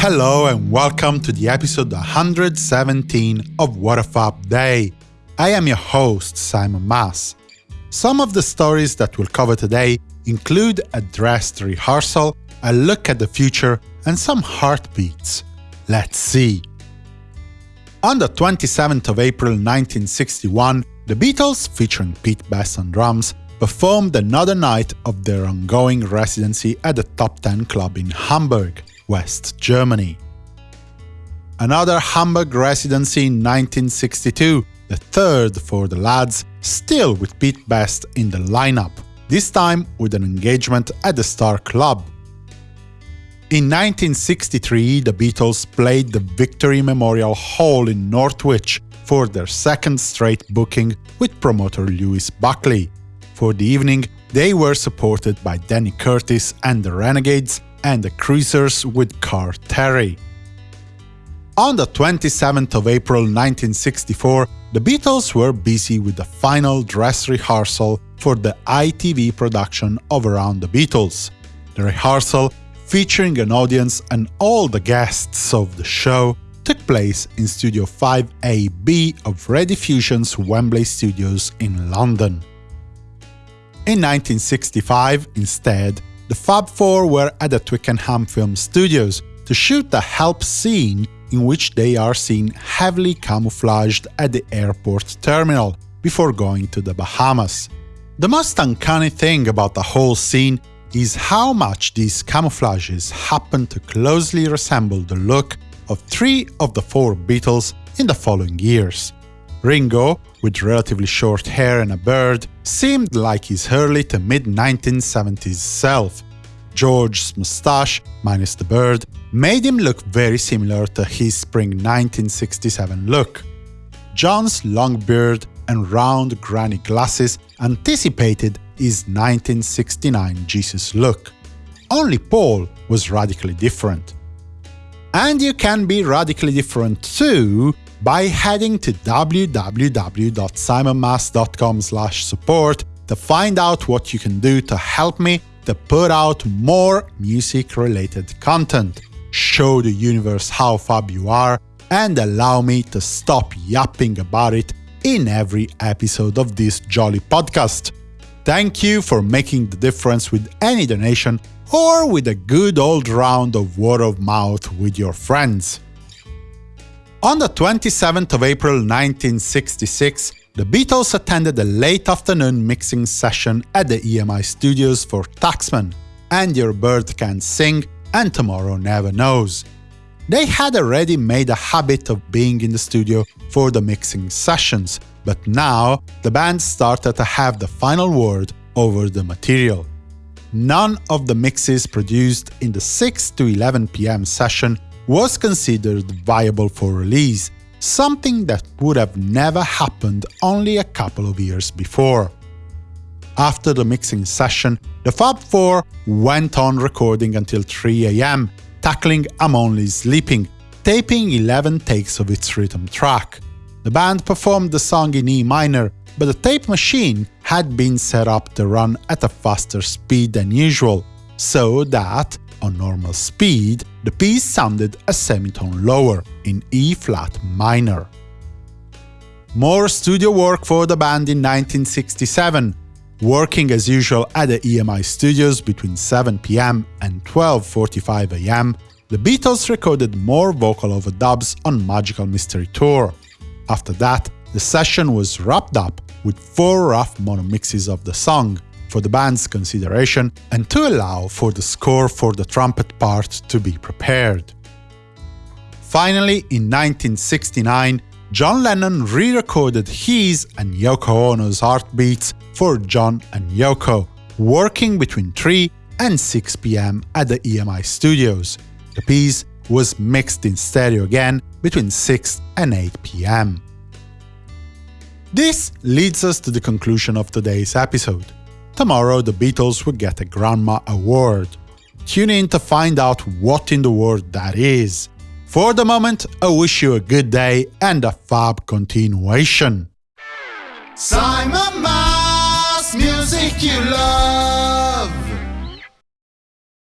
Hello and welcome to the episode 117 of What a Fab Day. I am your host, Simon Mas. Some of the stories that we'll cover today include a dressed rehearsal, a look at the future, and some heartbeats. Let's see. On the 27th of April 1961, the Beatles, featuring Pete Best on drums, performed another night of their ongoing residency at the Top 10 Club in Hamburg. West Germany. Another Hamburg residency in 1962, the third for the lads, still with Pete Best in the lineup, this time with an engagement at the Star Club. In 1963, the Beatles played the Victory Memorial Hall in Northwich for their second straight booking with promoter Lewis Buckley. For the evening, they were supported by Danny Curtis and the Renegades, and the Cruisers with Carl Terry. On the 27th of April 1964, the Beatles were busy with the final dress rehearsal for the ITV production of Around the Beatles. The rehearsal, featuring an audience and all the guests of the show, took place in Studio 5AB of Rediffusion's Wembley Studios in London. In 1965, instead, the Fab Four were at the Twickenham Film Studios to shoot the help scene in which they are seen heavily camouflaged at the airport terminal before going to the Bahamas. The most uncanny thing about the whole scene is how much these camouflages happen to closely resemble the look of three of the four Beatles in the following years. Ringo, with relatively short hair and a beard, seemed like his early to mid-1970s self. George's moustache, minus the beard, made him look very similar to his spring 1967 look. John's long beard and round granny glasses anticipated his 1969 Jesus look. Only Paul was radically different. And you can be radically different too by heading to www.simonmas.com support to find out what you can do to help me to put out more music-related content, show the universe how fab you are, and allow me to stop yapping about it in every episode of this jolly podcast. Thank you for making the difference with any donation or with a good old round of word of mouth with your friends. On the 27th of April 1966, the Beatles attended a late afternoon mixing session at the EMI studios for Taxman, And Your Bird Can't Sing and Tomorrow Never Knows. They had already made a habit of being in the studio for the mixing sessions, but now the band started to have the final word over the material. None of the mixes produced in the 6 to 11 pm session was considered viable for release, something that would have never happened only a couple of years before. After the mixing session, the Fab Four went on recording until 3 am, tackling I'm Only Sleeping, taping 11 takes of its rhythm track. The band performed the song in E minor, but the tape machine had been set up to run at a faster speed than usual, so that on normal speed, the piece sounded a semitone lower, in E-flat minor. More studio work for the band in 1967, working as usual at the EMI studios between 7 pm and 12.45 am, the Beatles recorded more vocal overdubs on Magical Mystery Tour. After that, the session was wrapped up with four rough mono mixes of the song, for the band's consideration and to allow for the score for the trumpet part to be prepared. Finally, in 1969, John Lennon re-recorded his and Yoko Ono's heartbeats for John and Yoko, working between 3 and 6 pm at the EMI studios. The piece was mixed in stereo again between 6 and 8 pm. This leads us to the conclusion of today's episode. Tomorrow the Beatles will get a Grandma Award. Tune in to find out what in the world that is. For the moment, I wish you a good day and a fab continuation. Simon Mas, music you love.